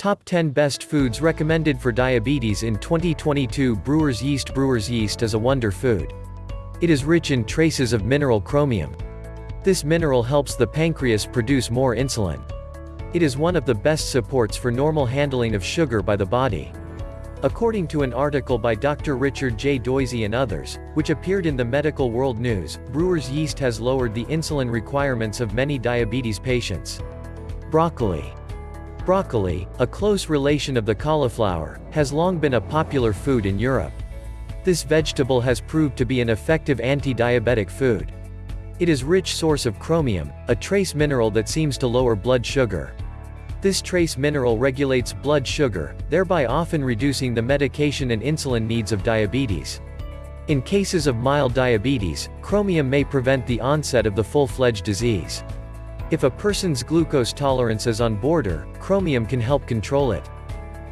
Top 10 Best Foods Recommended for Diabetes in 2022 Brewer's Yeast Brewer's Yeast is a wonder food. It is rich in traces of mineral chromium. This mineral helps the pancreas produce more insulin. It is one of the best supports for normal handling of sugar by the body. According to an article by Dr. Richard J. Doisy and others, which appeared in the Medical World News, brewer's yeast has lowered the insulin requirements of many diabetes patients. Broccoli. Broccoli, a close relation of the cauliflower, has long been a popular food in Europe. This vegetable has proved to be an effective anti-diabetic food. It is rich source of chromium, a trace mineral that seems to lower blood sugar. This trace mineral regulates blood sugar, thereby often reducing the medication and insulin needs of diabetes. In cases of mild diabetes, chromium may prevent the onset of the full-fledged disease. If a person's glucose tolerance is on border, chromium can help control it.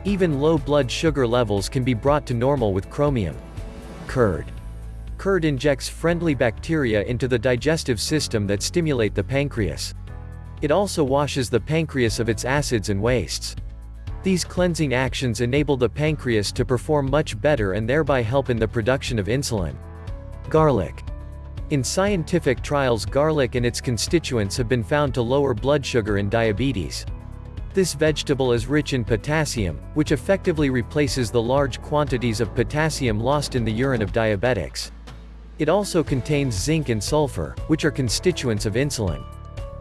Even low blood sugar levels can be brought to normal with chromium. Curd. Curd injects friendly bacteria into the digestive system that stimulate the pancreas. It also washes the pancreas of its acids and wastes. These cleansing actions enable the pancreas to perform much better and thereby help in the production of insulin. Garlic. In scientific trials garlic and its constituents have been found to lower blood sugar in diabetes. This vegetable is rich in potassium, which effectively replaces the large quantities of potassium lost in the urine of diabetics. It also contains zinc and sulfur, which are constituents of insulin.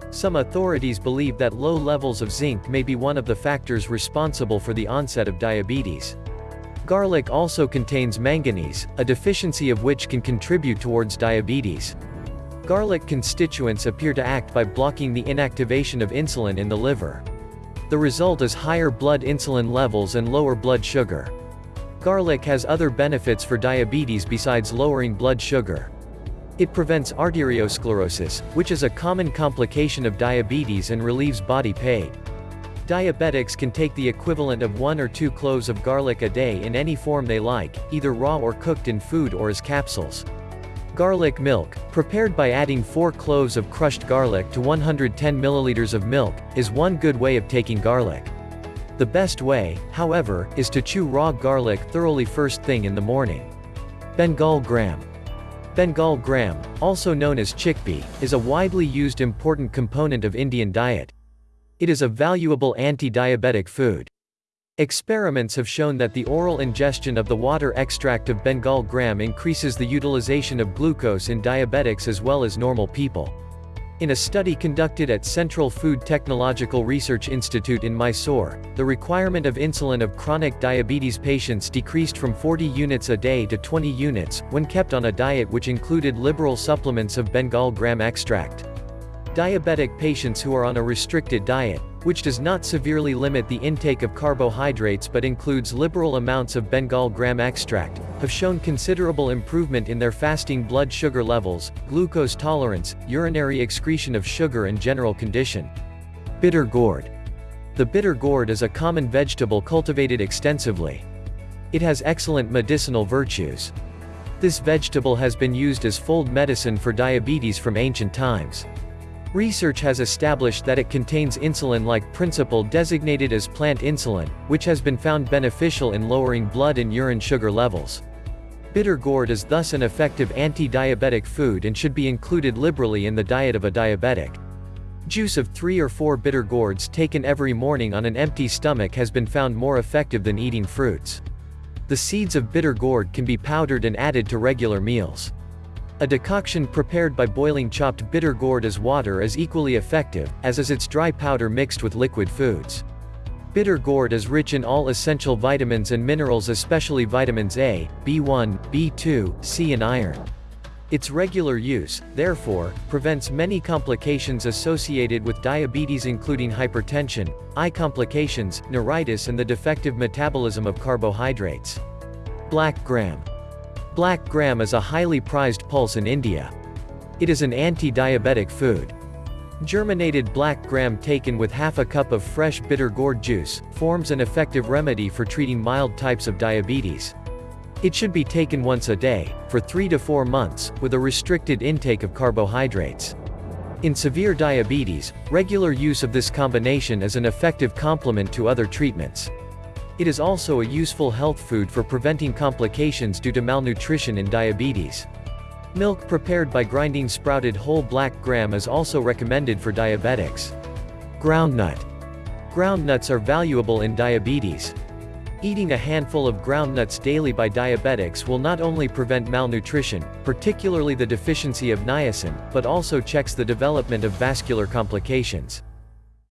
Some authorities believe that low levels of zinc may be one of the factors responsible for the onset of diabetes. Garlic also contains manganese, a deficiency of which can contribute towards diabetes. Garlic constituents appear to act by blocking the inactivation of insulin in the liver. The result is higher blood insulin levels and lower blood sugar. Garlic has other benefits for diabetes besides lowering blood sugar. It prevents arteriosclerosis, which is a common complication of diabetes and relieves body pain. Diabetics can take the equivalent of one or two cloves of garlic a day in any form they like, either raw or cooked in food or as capsules. Garlic milk, prepared by adding 4 cloves of crushed garlic to 110 milliliters of milk, is one good way of taking garlic. The best way, however, is to chew raw garlic thoroughly first thing in the morning. Bengal gram. Bengal gram, also known as chickpea, is a widely used important component of Indian diet. It is a valuable anti-diabetic food. Experiments have shown that the oral ingestion of the water extract of Bengal gram increases the utilization of glucose in diabetics as well as normal people. In a study conducted at Central Food Technological Research Institute in Mysore, the requirement of insulin of chronic diabetes patients decreased from 40 units a day to 20 units, when kept on a diet which included liberal supplements of Bengal gram extract. Diabetic patients who are on a restricted diet, which does not severely limit the intake of carbohydrates but includes liberal amounts of Bengal gram extract, have shown considerable improvement in their fasting blood sugar levels, glucose tolerance, urinary excretion of sugar and general condition. Bitter gourd. The bitter gourd is a common vegetable cultivated extensively. It has excellent medicinal virtues. This vegetable has been used as fold medicine for diabetes from ancient times. Research has established that it contains insulin-like principle designated as plant insulin, which has been found beneficial in lowering blood and urine sugar levels. Bitter gourd is thus an effective anti-diabetic food and should be included liberally in the diet of a diabetic. Juice of three or four bitter gourds taken every morning on an empty stomach has been found more effective than eating fruits. The seeds of bitter gourd can be powdered and added to regular meals. A decoction prepared by boiling chopped bitter gourd as water is equally effective, as is its dry powder mixed with liquid foods. Bitter gourd is rich in all essential vitamins and minerals especially vitamins A, B1, B2, C and iron. Its regular use, therefore, prevents many complications associated with diabetes including hypertension, eye complications, neuritis and the defective metabolism of carbohydrates. Black gram. Black gram is a highly prized pulse in India. It is an anti-diabetic food. Germinated black gram taken with half a cup of fresh bitter gourd juice, forms an effective remedy for treating mild types of diabetes. It should be taken once a day, for 3 to 4 months, with a restricted intake of carbohydrates. In severe diabetes, regular use of this combination is an effective complement to other treatments. It is also a useful health food for preventing complications due to malnutrition in diabetes. Milk prepared by grinding sprouted whole black gram is also recommended for diabetics. Groundnut. Groundnuts are valuable in diabetes. Eating a handful of groundnuts daily by diabetics will not only prevent malnutrition, particularly the deficiency of niacin, but also checks the development of vascular complications.